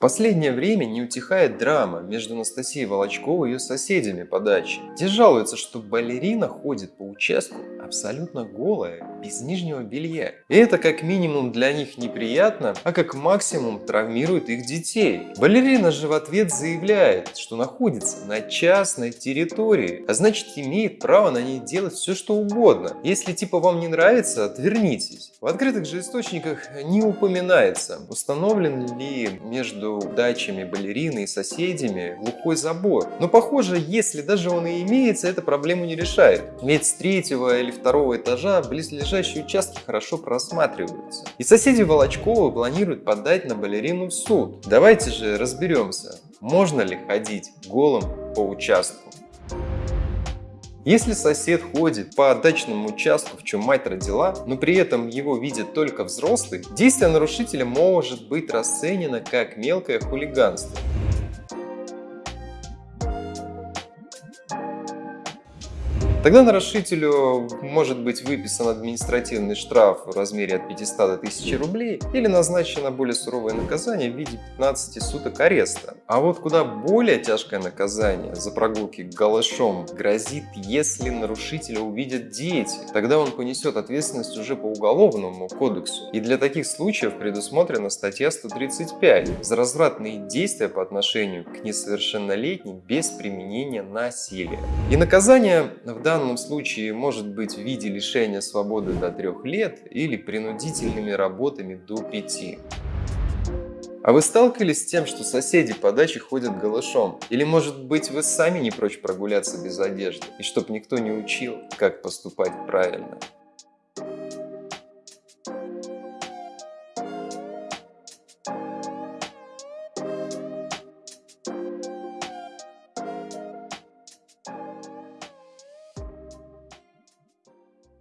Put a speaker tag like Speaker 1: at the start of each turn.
Speaker 1: последнее время не утихает драма между Анастасией Волочковой и ее соседями по даче. Те жалуются, что балерина ходит по участку абсолютно голая, без нижнего белья. И это как минимум для них неприятно, а как максимум травмирует их детей. Балерина же в ответ заявляет, что находится на частной территории, а значит имеет право на ней делать все что угодно. Если типа вам не нравится, отвернитесь. В открытых же источниках не упоминается, установлен ли между дачами балерины и соседями глухой забор. Но похоже, если даже он и имеется, это проблему не решает. Ведь с третьего или второго этажа близлежащие участки хорошо просматриваются. И соседи Волочкова планируют подать на балерину в суд. Давайте же разберемся, можно ли ходить голым по участку. Если сосед ходит по дачному участку, в чем мать родила, но при этом его видят только взрослый, действие нарушителя может быть расценено как мелкое хулиганство. Тогда нарушителю может быть выписан административный штраф в размере от 500 до 1000 рублей или назначено более суровое наказание в виде 15 суток ареста. А вот куда более тяжкое наказание за прогулки голышом грозит, если нарушителя увидят дети. Тогда он понесет ответственность уже по уголовному кодексу. И для таких случаев предусмотрена статья 135 за развратные действия по отношению к несовершеннолетним без применения насилия. И наказание в данном случае может быть в виде лишения свободы до 3 лет или принудительными работами до 5. А вы сталкивались с тем, что соседи по даче ходят голышом? Или может быть вы сами не прочь прогуляться без одежды, и чтоб никто не учил, как поступать правильно?